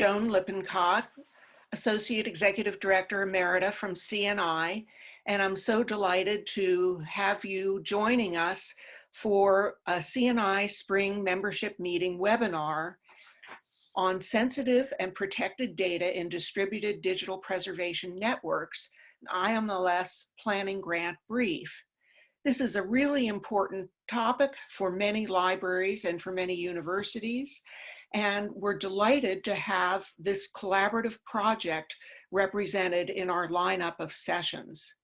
Joan Lippincott, Associate Executive Director Emerita from CNI, and I'm so delighted to have you joining us for a CNI Spring Membership Meeting webinar on sensitive and protected data in distributed digital preservation networks, IMLS Planning Grant Brief. This is a really important topic for many libraries and for many universities, and we're delighted to have this collaborative project represented in our lineup of sessions.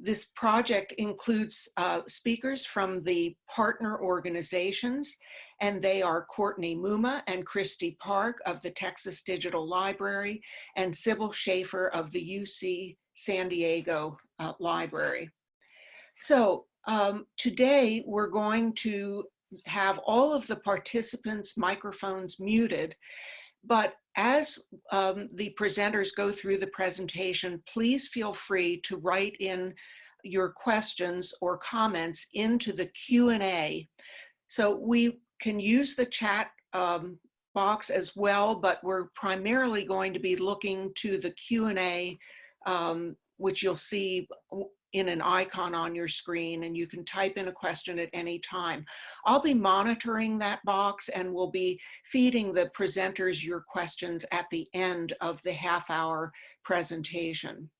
This project includes uh, speakers from the partner organizations, and they are Courtney Mumma and Christy Park of the Texas Digital Library and Sybil Schaefer of the UC San Diego uh, Library. So um, today we're going to have all of the participants' microphones muted, but as um, the presenters go through the presentation, please feel free to write in your questions or comments into the Q&A. So we can use the chat um, box as well, but we're primarily going to be looking to the Q&A, um, which you'll see in an icon on your screen and you can type in a question at any time. I'll be monitoring that box and we'll be feeding the presenters your questions at the end of the half hour presentation.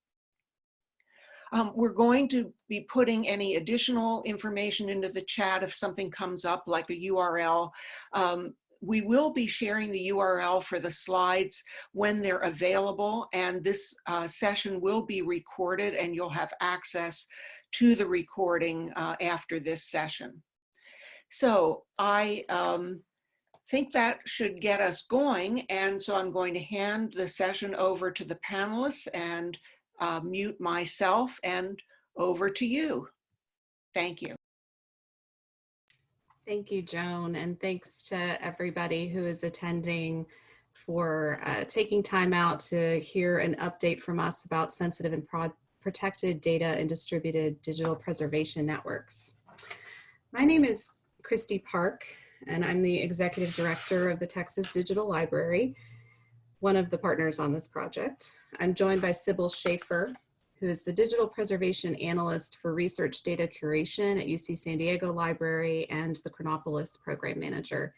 Um, we're going to be putting any additional information into the chat if something comes up like a URL. Um, we will be sharing the URL for the slides when they're available and this uh, session will be recorded and you'll have access to the recording uh, after this session. So I um, think that should get us going and so I'm going to hand the session over to the panelists and uh, mute myself and over to you. Thank you. Thank you, Joan, and thanks to everybody who is attending for uh, taking time out to hear an update from us about sensitive and protected data and distributed digital preservation networks. My name is Christy Park, and I'm the Executive Director of the Texas Digital Library, one of the partners on this project. I'm joined by Sybil Schaefer, who is the Digital Preservation Analyst for Research Data Curation at UC San Diego Library and the Chronopolis Program Manager,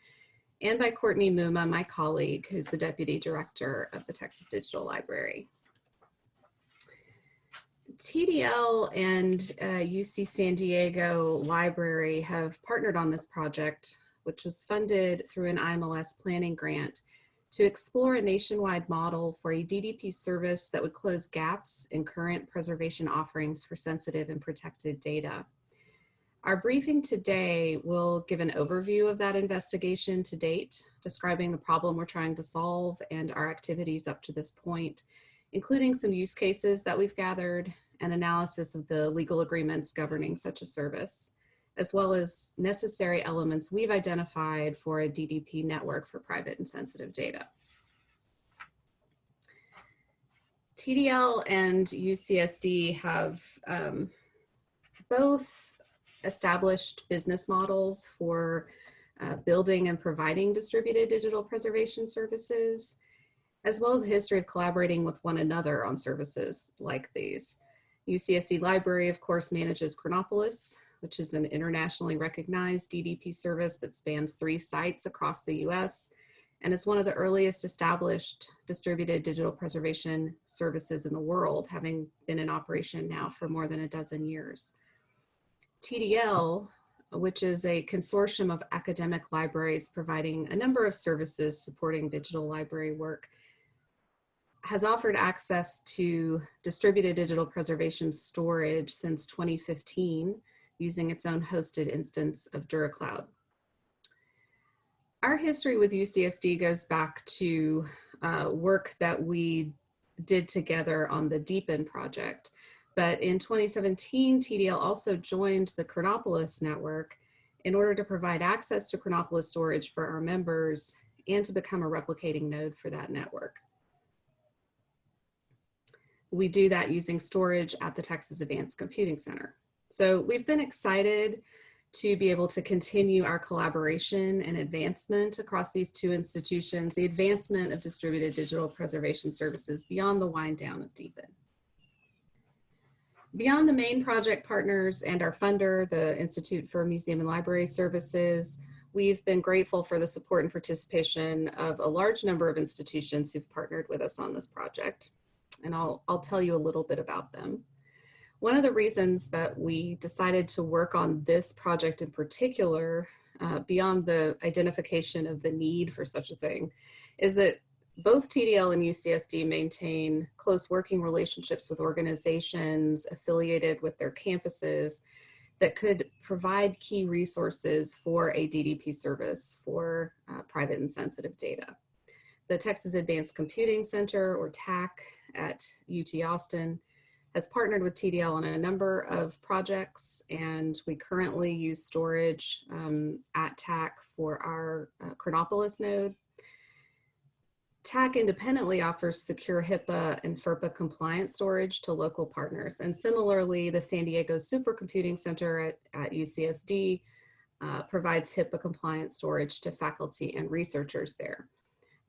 and by Courtney Mumma, my colleague, who's the Deputy Director of the Texas Digital Library. TDL and uh, UC San Diego Library have partnered on this project, which was funded through an IMLS planning grant to explore a nationwide model for a DDP service that would close gaps in current preservation offerings for sensitive and protected data. Our briefing today will give an overview of that investigation to date, describing the problem we're trying to solve and our activities up to this point, including some use cases that we've gathered and analysis of the legal agreements governing such a service as well as necessary elements we've identified for a DDP network for private and sensitive data. TDL and UCSD have um, both established business models for uh, building and providing distributed digital preservation services, as well as a history of collaborating with one another on services like these. UCSD Library, of course, manages Chronopolis, which is an internationally recognized DDP service that spans three sites across the US and is one of the earliest established distributed digital preservation services in the world, having been in operation now for more than a dozen years. TDL, which is a consortium of academic libraries providing a number of services supporting digital library work, has offered access to distributed digital preservation storage since 2015 using its own hosted instance of DuraCloud. Our history with UCSD goes back to uh, work that we did together on the DPN project. But in 2017, TDL also joined the Chronopolis network in order to provide access to Chronopolis storage for our members and to become a replicating node for that network. We do that using storage at the Texas Advanced Computing Center. So we've been excited to be able to continue our collaboration and advancement across these two institutions, the advancement of distributed digital preservation services beyond the wind down of DPN. Beyond the main project partners and our funder, the Institute for Museum and Library Services, we've been grateful for the support and participation of a large number of institutions who've partnered with us on this project. And I'll, I'll tell you a little bit about them. One of the reasons that we decided to work on this project in particular, uh, beyond the identification of the need for such a thing, is that both TDL and UCSD maintain close working relationships with organizations affiliated with their campuses that could provide key resources for a DDP service for uh, private and sensitive data. The Texas Advanced Computing Center, or TACC, at UT Austin has partnered with TDL on a number of projects, and we currently use storage um, at TACC for our uh, Chronopolis node TACC independently offers secure HIPAA and FERPA compliant storage to local partners. And similarly, the San Diego Supercomputing Center at, at UCSD uh, provides HIPAA compliant storage to faculty and researchers there.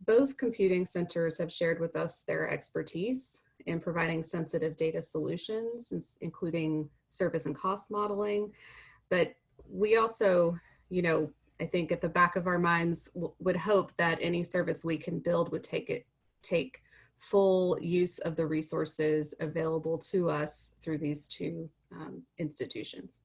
Both computing centers have shared with us their expertise in providing sensitive data solutions, including service and cost modeling. But we also, you know, I think at the back of our minds would hope that any service we can build would take it, take full use of the resources available to us through these two um, institutions.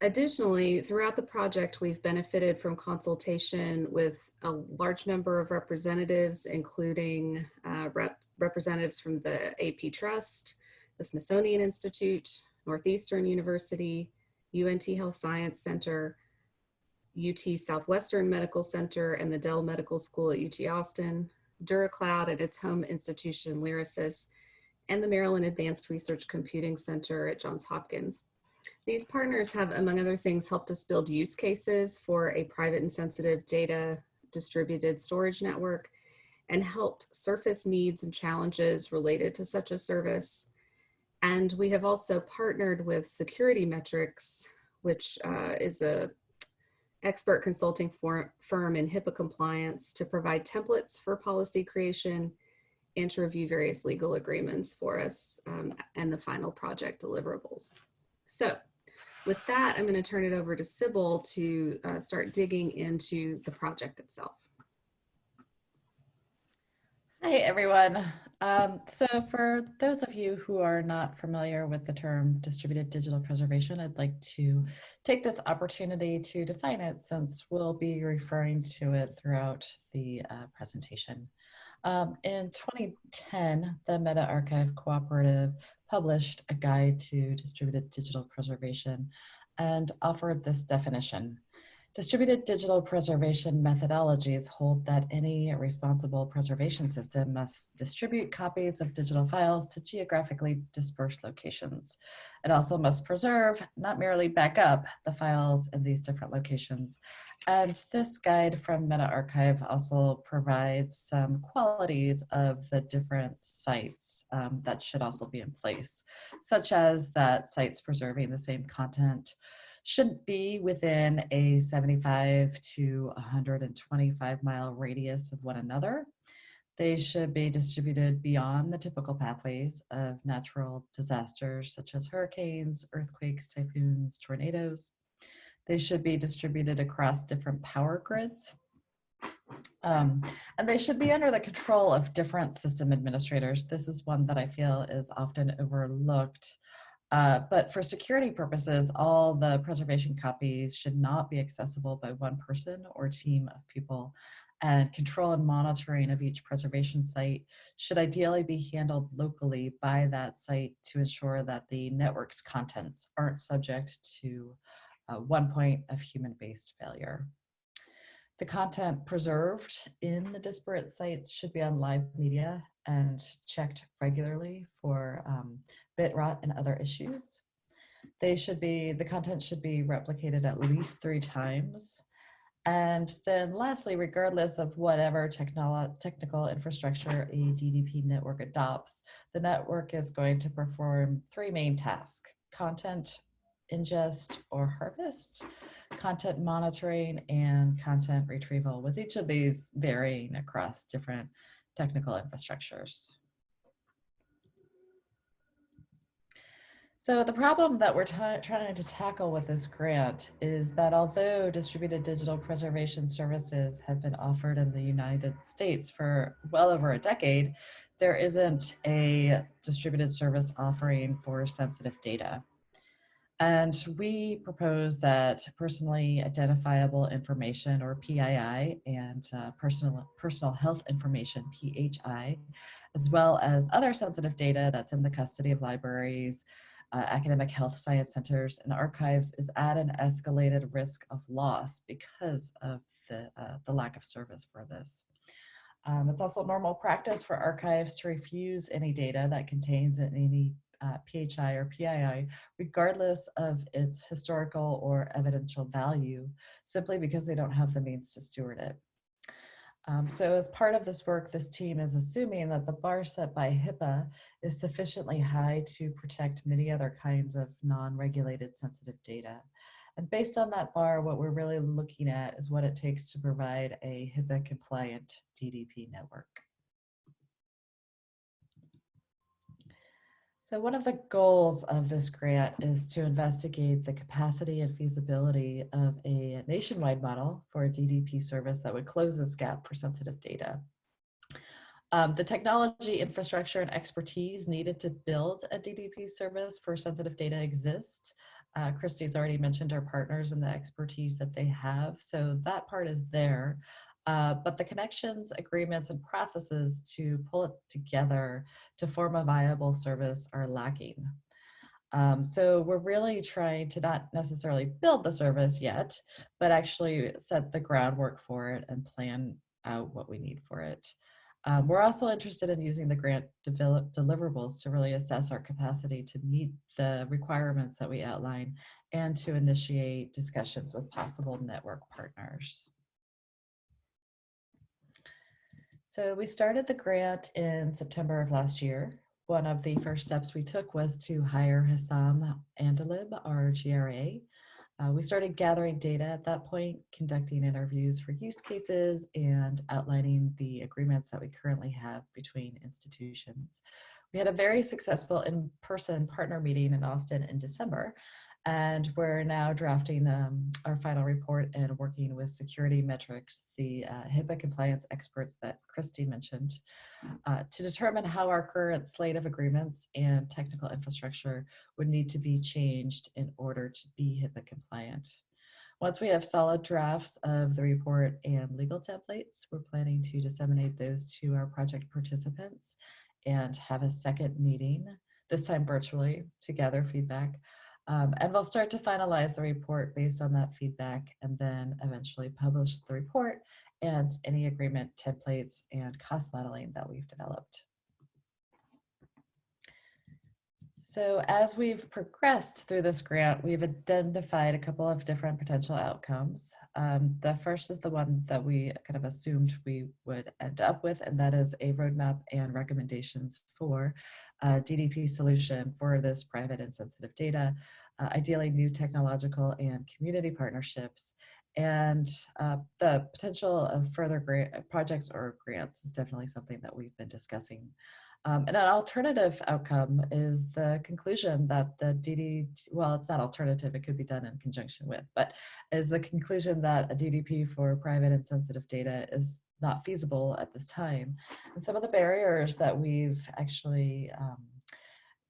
Additionally, throughout the project, we've benefited from consultation with a large number of representatives, including uh, rep representatives from the APTrust, the Smithsonian Institute, Northeastern University, UNT Health Science Center, UT Southwestern Medical Center, and the Dell Medical School at UT Austin, DuraCloud at its home institution, Lyrasis, and the Maryland Advanced Research Computing Center at Johns Hopkins. These partners have, among other things, helped us build use cases for a private and sensitive data distributed storage network and helped surface needs and challenges related to such a service and we have also partnered with SecurityMetrics, which uh, is a expert consulting firm in HIPAA compliance to provide templates for policy creation and to review various legal agreements for us um, and the final project deliverables. So with that, I'm going to turn it over to Sybil to uh, start digging into the project itself. Hi, everyone. Um, so for those of you who are not familiar with the term distributed digital preservation, I'd like to take this opportunity to define it since we'll be referring to it throughout the uh, presentation. Um, in 2010, the MetaArchive Cooperative published a guide to distributed digital preservation and offered this definition. Distributed digital preservation methodologies hold that any responsible preservation system must distribute copies of digital files to geographically dispersed locations. It also must preserve, not merely back up, the files in these different locations. And this guide from MetaArchive also provides some qualities of the different sites um, that should also be in place, such as that sites preserving the same content, should be within a 75 to 125 mile radius of one another. They should be distributed beyond the typical pathways of natural disasters such as hurricanes, earthquakes, typhoons, tornadoes. They should be distributed across different power grids. Um, and they should be under the control of different system administrators. This is one that I feel is often overlooked uh, but for security purposes, all the preservation copies should not be accessible by one person or team of people. And control and monitoring of each preservation site should ideally be handled locally by that site to ensure that the network's contents aren't subject to uh, one point of human-based failure. The content preserved in the disparate sites should be on live media and checked regularly for um, bit rot and other issues. They should be, the content should be replicated at least three times. And then lastly, regardless of whatever technical infrastructure a DDP network adopts, the network is going to perform three main tasks, content, ingest, or harvest, content monitoring, and content retrieval, with each of these varying across different technical infrastructures. So the problem that we're trying to tackle with this grant is that although distributed digital preservation services have been offered in the United States for well over a decade, there isn't a distributed service offering for sensitive data. And we propose that personally identifiable information or PII and uh, personal, personal health information, PHI, as well as other sensitive data that's in the custody of libraries, uh, academic health science centers and archives is at an escalated risk of loss because of the, uh, the lack of service for this. Um, it's also normal practice for archives to refuse any data that contains any uh, PHI or PII, regardless of its historical or evidential value, simply because they don't have the means to steward it. Um, so as part of this work, this team is assuming that the bar set by HIPAA is sufficiently high to protect many other kinds of non-regulated sensitive data. And based on that bar, what we're really looking at is what it takes to provide a HIPAA compliant DDP network. So one of the goals of this grant is to investigate the capacity and feasibility of a nationwide model for a DDP service that would close this gap for sensitive data. Um, the technology, infrastructure, and expertise needed to build a DDP service for sensitive data exist. Uh, Christy's already mentioned our partners and the expertise that they have, so that part is there. Uh, but the connections, agreements, and processes to pull it together to form a viable service are lacking. Um, so we're really trying to not necessarily build the service yet, but actually set the groundwork for it and plan out what we need for it. Um, we're also interested in using the grant develop deliverables to really assess our capacity to meet the requirements that we outline and to initiate discussions with possible network partners. So we started the grant in September of last year. One of the first steps we took was to hire Hassam Andalib, our GRA. Uh, we started gathering data at that point, conducting interviews for use cases and outlining the agreements that we currently have between institutions. We had a very successful in-person partner meeting in Austin in December, and we're now drafting um, our final report and working with SecurityMetrics, the uh, HIPAA compliance experts that Christy mentioned, uh, to determine how our current slate of agreements and technical infrastructure would need to be changed in order to be HIPAA compliant. Once we have solid drafts of the report and legal templates, we're planning to disseminate those to our project participants and have a second meeting, this time virtually, to gather feedback um, and we'll start to finalize the report based on that feedback and then eventually publish the report and any agreement templates and cost modeling that we've developed. So as we've progressed through this grant, we've identified a couple of different potential outcomes. Um, the first is the one that we kind of assumed we would end up with, and that is a roadmap and recommendations for a DDP solution for this private and sensitive data, uh, ideally new technological and community partnerships. And uh, the potential of further grant, projects or grants is definitely something that we've been discussing um, and an alternative outcome is the conclusion that the DD, well, it's not alternative, it could be done in conjunction with, but is the conclusion that a DDP for private and sensitive data is not feasible at this time. And some of the barriers that we've actually um,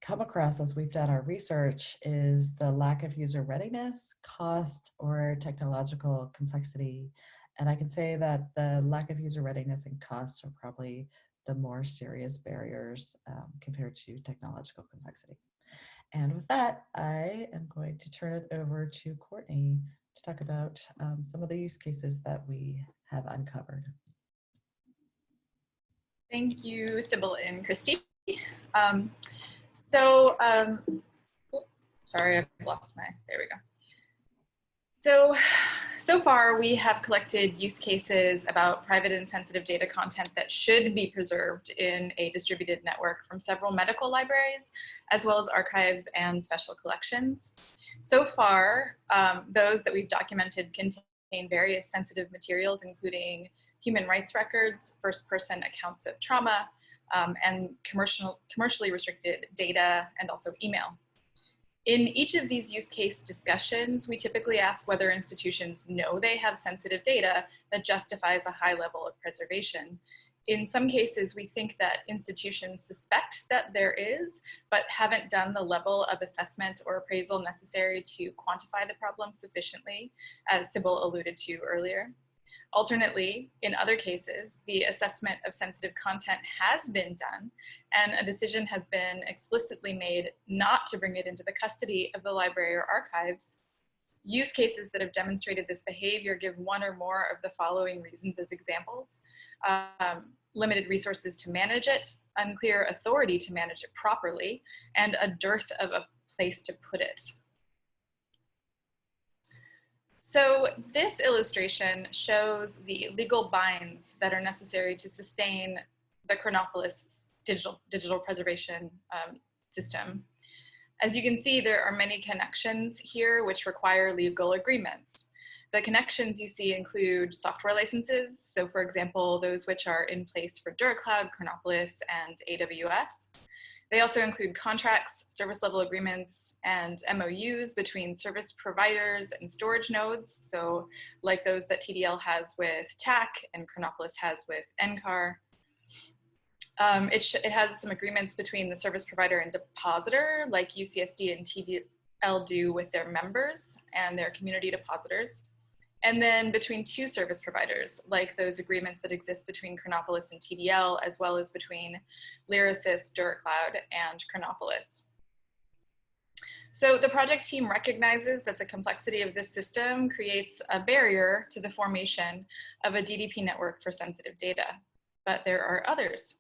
come across as we've done our research is the lack of user readiness, cost, or technological complexity. And I can say that the lack of user readiness and cost are probably the more serious barriers um, compared to technological complexity. And with that, I am going to turn it over to Courtney to talk about um, some of the use cases that we have uncovered. Thank you, Sybil and Christy. Um, so, um, sorry, I've lost my, there we go. So so far we have collected use cases about private and sensitive data content that should be preserved in a distributed network from several medical libraries, as well as archives and special collections. So far, um, those that we've documented contain various sensitive materials, including human rights records, first person accounts of trauma, um, and commercial, commercially restricted data and also email. In each of these use case discussions, we typically ask whether institutions know they have sensitive data that justifies a high level of preservation. In some cases, we think that institutions suspect that there is, but haven't done the level of assessment or appraisal necessary to quantify the problem sufficiently, as Sybil alluded to earlier. Alternately, in other cases, the assessment of sensitive content has been done and a decision has been explicitly made not to bring it into the custody of the library or archives. Use cases that have demonstrated this behavior give one or more of the following reasons as examples. Um, limited resources to manage it, unclear authority to manage it properly, and a dearth of a place to put it. So this illustration shows the legal binds that are necessary to sustain the Chronopolis digital, digital preservation um, system. As you can see, there are many connections here which require legal agreements. The connections you see include software licenses. So for example, those which are in place for DuraCloud, Chronopolis, and AWS. They also include contracts, service level agreements, and MOUs between service providers and storage nodes. So like those that TDL has with TACC and Chronopolis has with NCAR. Um, it, it has some agreements between the service provider and depositor, like UCSD and TDL do with their members and their community depositors and then between two service providers, like those agreements that exist between Chronopolis and TDL, as well as between Lyrasis, DuraCloud, and Chronopolis. So the project team recognizes that the complexity of this system creates a barrier to the formation of a DDP network for sensitive data, but there are others.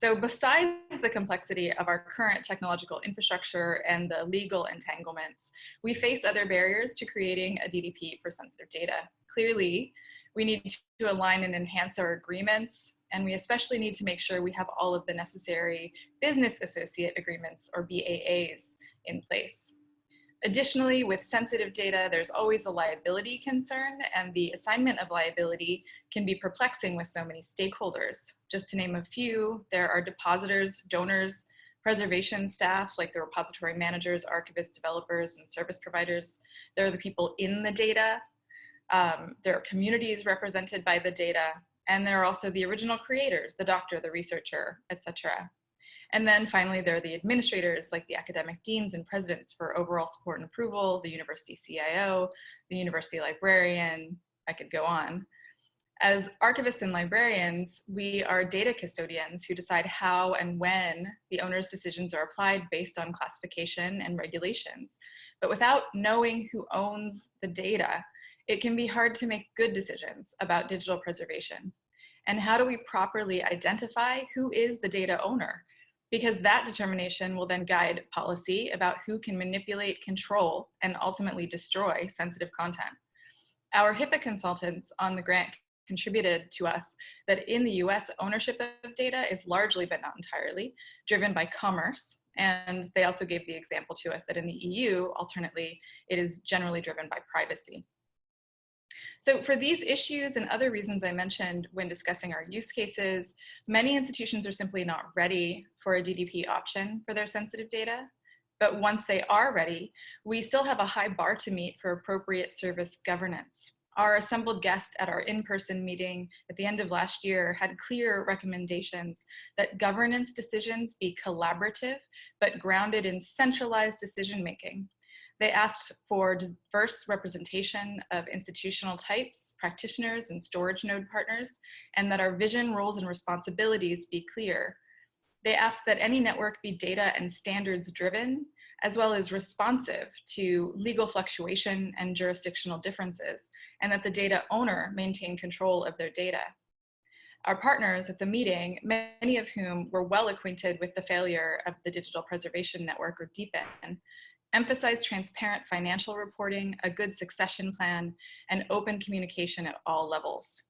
So besides the complexity of our current technological infrastructure and the legal entanglements, we face other barriers to creating a DDP for sensitive data. Clearly, we need to align and enhance our agreements, and we especially need to make sure we have all of the necessary business associate agreements or BAAs in place. Additionally, with sensitive data, there's always a liability concern and the assignment of liability can be perplexing with so many stakeholders. Just to name a few, there are depositors, donors, preservation staff like the repository managers, archivists, developers, and service providers. There are the people in the data. Um, there are communities represented by the data. And there are also the original creators, the doctor, the researcher, etc. And then finally, there are the administrators like the academic deans and presidents for overall support and approval, the university CIO, the university librarian, I could go on. As archivists and librarians, we are data custodians who decide how and when the owner's decisions are applied based on classification and regulations. But without knowing who owns the data, it can be hard to make good decisions about digital preservation. And how do we properly identify who is the data owner? Because that determination will then guide policy about who can manipulate, control, and ultimately destroy sensitive content. Our HIPAA consultants on the grant contributed to us that in the US, ownership of data is largely, but not entirely, driven by commerce. And they also gave the example to us that in the EU, alternately, it is generally driven by privacy. So for these issues and other reasons I mentioned when discussing our use cases, many institutions are simply not ready for a DDP option for their sensitive data. But once they are ready, we still have a high bar to meet for appropriate service governance. Our assembled guest at our in-person meeting at the end of last year had clear recommendations that governance decisions be collaborative, but grounded in centralized decision-making they asked for diverse representation of institutional types, practitioners, and storage node partners, and that our vision, roles, and responsibilities be clear. They asked that any network be data and standards driven, as well as responsive to legal fluctuation and jurisdictional differences, and that the data owner maintain control of their data. Our partners at the meeting, many of whom were well acquainted with the failure of the Digital Preservation Network or DPN, emphasize transparent financial reporting, a good succession plan, and open communication at all levels.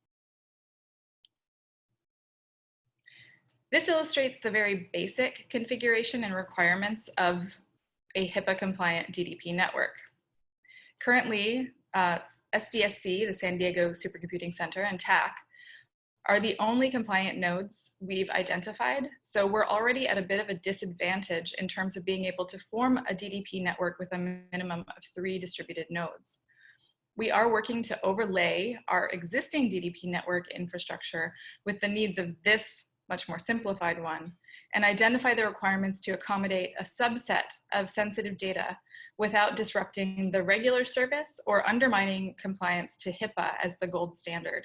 This illustrates the very basic configuration and requirements of a HIPAA compliant DDP network. Currently, uh, SDSC, the San Diego Supercomputing Center, and TACC are the only compliant nodes we've identified. So we're already at a bit of a disadvantage in terms of being able to form a DDP network with a minimum of three distributed nodes. We are working to overlay our existing DDP network infrastructure with the needs of this much more simplified one and identify the requirements to accommodate a subset of sensitive data without disrupting the regular service or undermining compliance to HIPAA as the gold standard.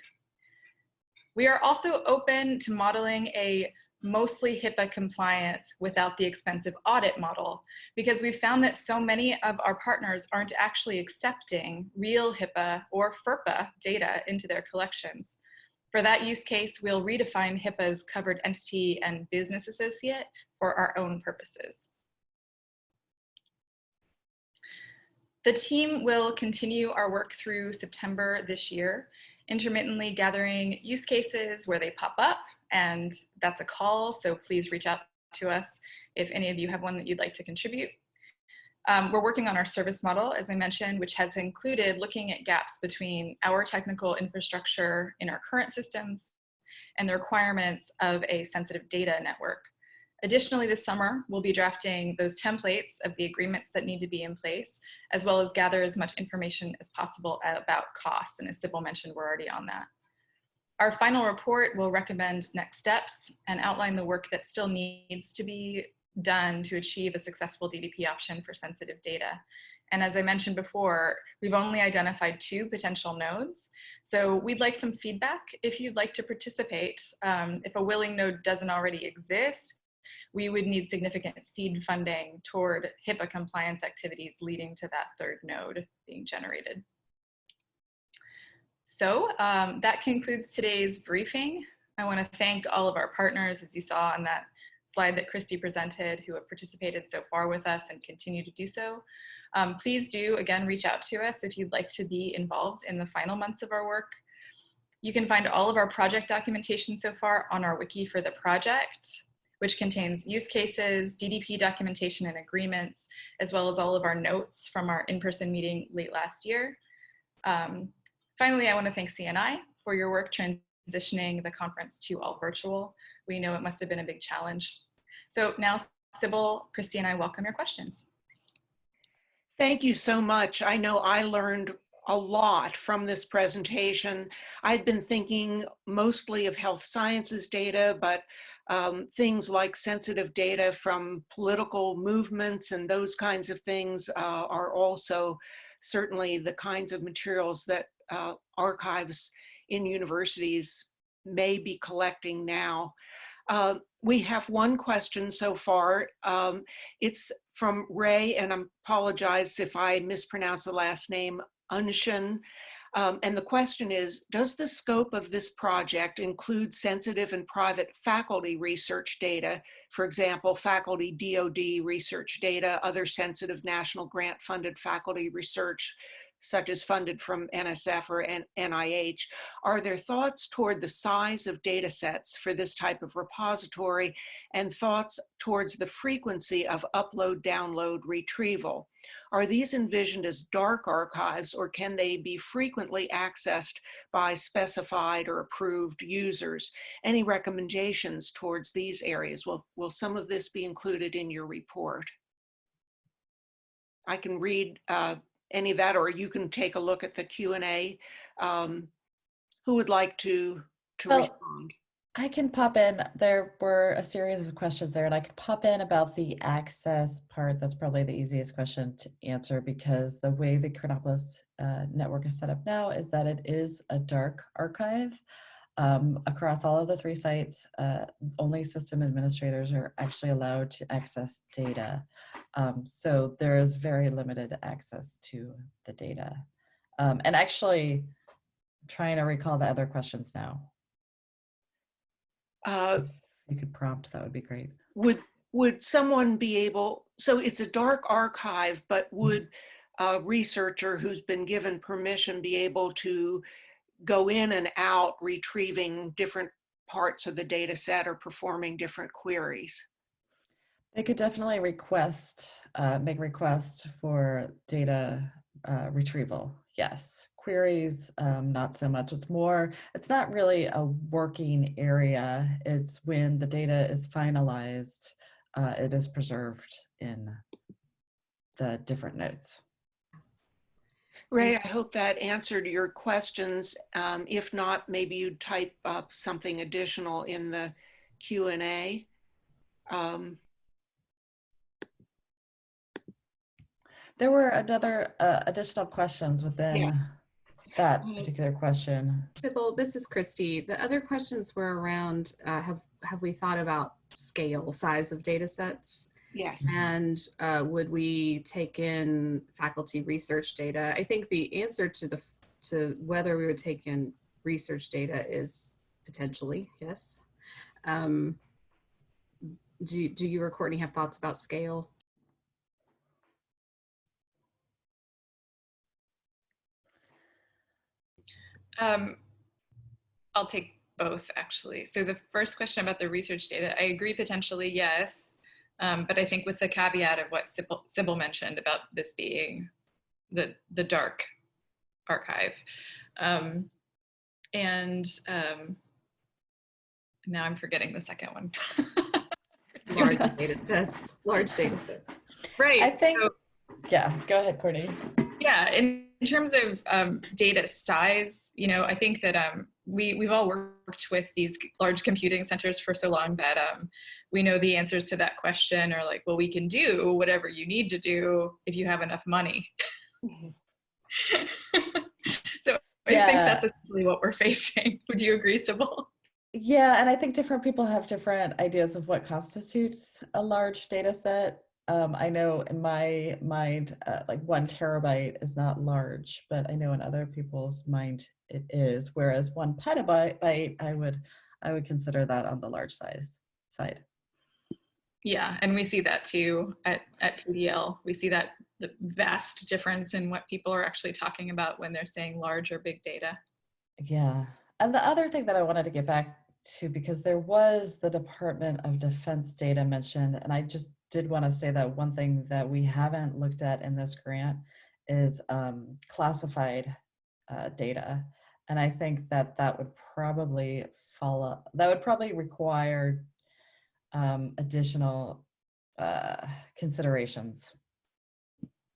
We are also open to modeling a mostly HIPAA compliant without the expensive audit model because we've found that so many of our partners aren't actually accepting real HIPAA or FERPA data into their collections. For that use case, we'll redefine HIPAA's covered entity and business associate for our own purposes. The team will continue our work through September this year intermittently gathering use cases where they pop up and that's a call. So please reach out to us if any of you have one that you'd like to contribute. Um, we're working on our service model, as I mentioned, which has included looking at gaps between our technical infrastructure in our current systems and the requirements of a sensitive data network. Additionally, this summer, we'll be drafting those templates of the agreements that need to be in place, as well as gather as much information as possible about costs. And as Sybil mentioned, we're already on that. Our final report will recommend next steps and outline the work that still needs to be done to achieve a successful DDP option for sensitive data. And as I mentioned before, we've only identified two potential nodes. So we'd like some feedback if you'd like to participate. Um, if a willing node doesn't already exist, we would need significant seed funding toward HIPAA compliance activities leading to that third node being generated. So um, that concludes today's briefing. I want to thank all of our partners, as you saw on that slide that Christy presented, who have participated so far with us and continue to do so. Um, please do, again, reach out to us if you'd like to be involved in the final months of our work. You can find all of our project documentation so far on our wiki for the project which contains use cases, DDP documentation and agreements, as well as all of our notes from our in-person meeting late last year. Um, finally, I want to thank CNI for your work transitioning the conference to all virtual. We know it must have been a big challenge. So now, Sybil, Christy, and I welcome your questions. Thank you so much. I know I learned a lot from this presentation. I'd been thinking mostly of health sciences data, but um, things like sensitive data from political movements and those kinds of things uh, are also certainly the kinds of materials that uh, archives in universities may be collecting now. Uh, we have one question so far. Um, it's from Ray, and I apologize if I mispronounce the last name, Unshin. Um, and the question is, does the scope of this project include sensitive and private faculty research data, for example, faculty DOD research data, other sensitive national grant funded faculty research, such as funded from NSF or NIH, are there thoughts toward the size of data sets for this type of repository and thoughts towards the frequency of upload, download, retrieval? Are these envisioned as dark archives or can they be frequently accessed by specified or approved users? Any recommendations towards these areas? Will, will some of this be included in your report? I can read uh, any of that, or you can take a look at the Q and A. Um, who would like to to Well, respond? I can pop in. There were a series of questions there, and I could pop in about the access part. That's probably the easiest question to answer because the way the Chronopolis uh, network is set up now is that it is a dark archive. Um, across all of the three sites, uh, only system administrators are actually allowed to access data. Um, so there is very limited access to the data. Um, and actually, trying to recall the other questions now. Uh, you could prompt, that would be great. would would someone be able, so it's a dark archive, but would a researcher who's been given permission be able to go in and out retrieving different parts of the data set or performing different queries? They could definitely request, uh, make request for data uh, retrieval. Yes, queries, um, not so much. It's more, it's not really a working area. It's when the data is finalized, uh, it is preserved in the different nodes. Ray, I hope that answered your questions. Um, if not, maybe you'd type up something additional in the Q and A. Um, There were another uh, additional questions within Yes. That Mm. particular question. Sybil, this is Christy. The other questions were around, uh, have, have we thought about scale, size of data sets? yes. And uh, would we take in faculty research data? I think the answer to the, to whether we would take in research data is potentially, yes. Um, Do, you- do you or Courtney have thoughts about scale? Um, I'll take both actually. So the first question about the research data, I agree potentially yes, um, but I think with the caveat of what Sybil, Sybil mentioned about this being the the dark archive, um, and um, now I'm forgetting the second one. Large data sets, large data sets. Right. I think, so- yeah, go ahead, Courtney. Yeah, in, in terms of um, data size, you know, I think that um, we we've all worked with these large computing centers for so long that um, we know the answers to that question are like, well, we can do whatever you need to do if you have enough money. so I think that's essentially what we're facing. Would you agree, Sybil? Yeah, and I think different people have different ideas of what constitutes a large data set. Um, I know in my mind, uh, like one terabyte is not large, but I know in other people's mind it is. Whereas one petabyte, I would, I would consider that on the large size side. Yeah, and we see that too at, at TDL. We see that the vast difference in what people are actually talking about when they're saying large or big data. Yeah. And the other thing that I wanted to get back to, because there was the Department of Defense data mentioned, and I just did want to say that one thing that we haven't looked at in this grant is um, classified uh, data. And I think that that would probably follow, that would probably require um, additional uh, considerations.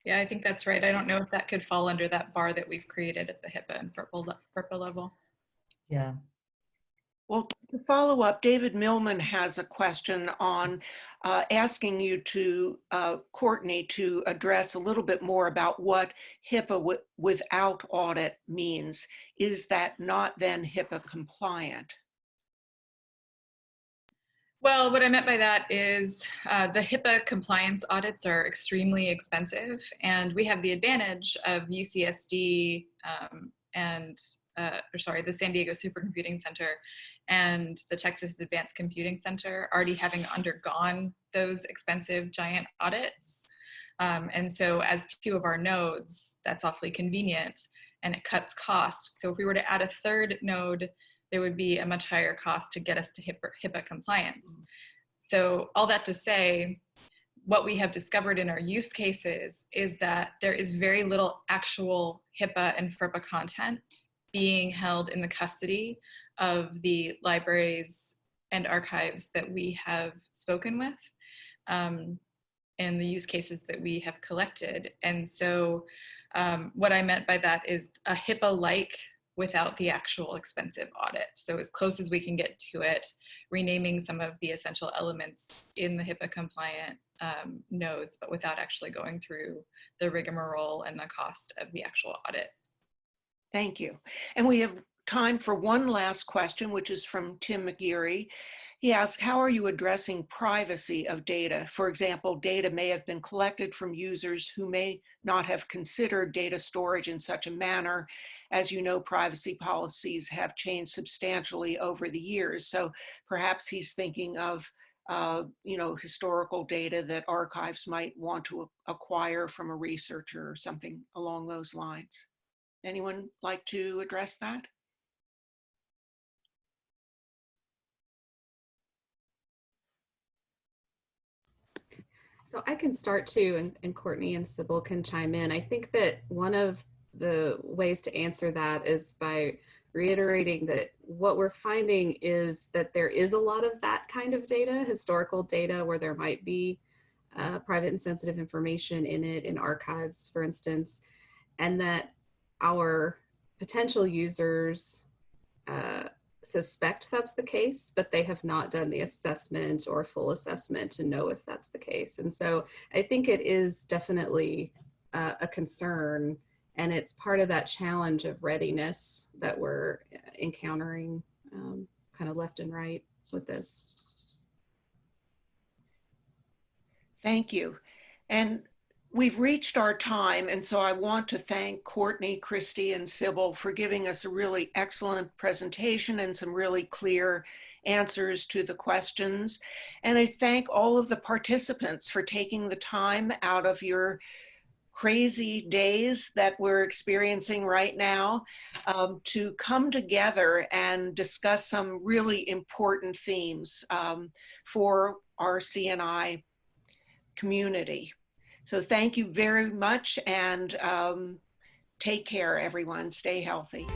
Yeah, I think that's right. I don't know if that could fall under that bar that we've created at the HIPAA and FERPA, le- FERPA level. Yeah. Well, to follow up, David Millman has a question on uh, asking you to, uh, Courtney, to address a little bit more about what HIPAA wi- without audit means. Is that not then HIPAA compliant? Well, what I meant by that is uh, the HIPAA compliance audits are extremely expensive, and we have the advantage of UCSD um, and, uh, or sorry, the San Diego Supercomputing Center and the Texas Advanced Computing Center already having undergone those expensive giant audits. Um, and so as two of our nodes, that's awfully convenient and it cuts costs. So if we were to add a third node, there would be a much higher cost to get us to HIPAA, HIPAA compliance. So all that to say, what we have discovered in our use cases is that there is very little actual HIPAA and FERPA content being held in the custody of the libraries and archives that we have spoken with um, and the use cases that we have collected. And so um, what I meant by that is a HIPAA-like without the actual expensive audit. So as close as we can get to it, renaming some of the essential elements in the HIPAA compliant um, nodes, but without actually going through the rigmarole and the cost of the actual audit. Thank you. And we have time for one last question, which is from Tim McGeary. He asks, how are you addressing privacy of data? For example, data may have been collected from users who may not have considered data storage in such a manner. As you know, privacy policies have changed substantially over the years. So perhaps he's thinking of uh, you know, historical data that archives might want to acquire from a researcher or something along those lines. Anyone like to address that? So I can start too, and, and Courtney and Sybil can chime in. I think that one of the ways to answer that is by reiterating that what we're finding is that there is a lot of that kind of data, historical data, where there might be uh, private and sensitive information in it, in archives, for instance, and that our potential users uh, suspect that's the case, but they have not done the assessment or full assessment to know if that's the case. And so I think it is definitely uh, a concern and it's part of that challenge of readiness that we're encountering um, kind of left and right with this. Thank you. And we've reached our time. And so I want to thank Courtney, Christy, and Sybil for giving us a really excellent presentation and some really clear answers to the questions. And I thank all of the participants for taking the time out of your crazy days that we're experiencing right now um, to come together and discuss some really important themes um, for our CNI community. So thank you very much and um, take care, everyone. Stay healthy.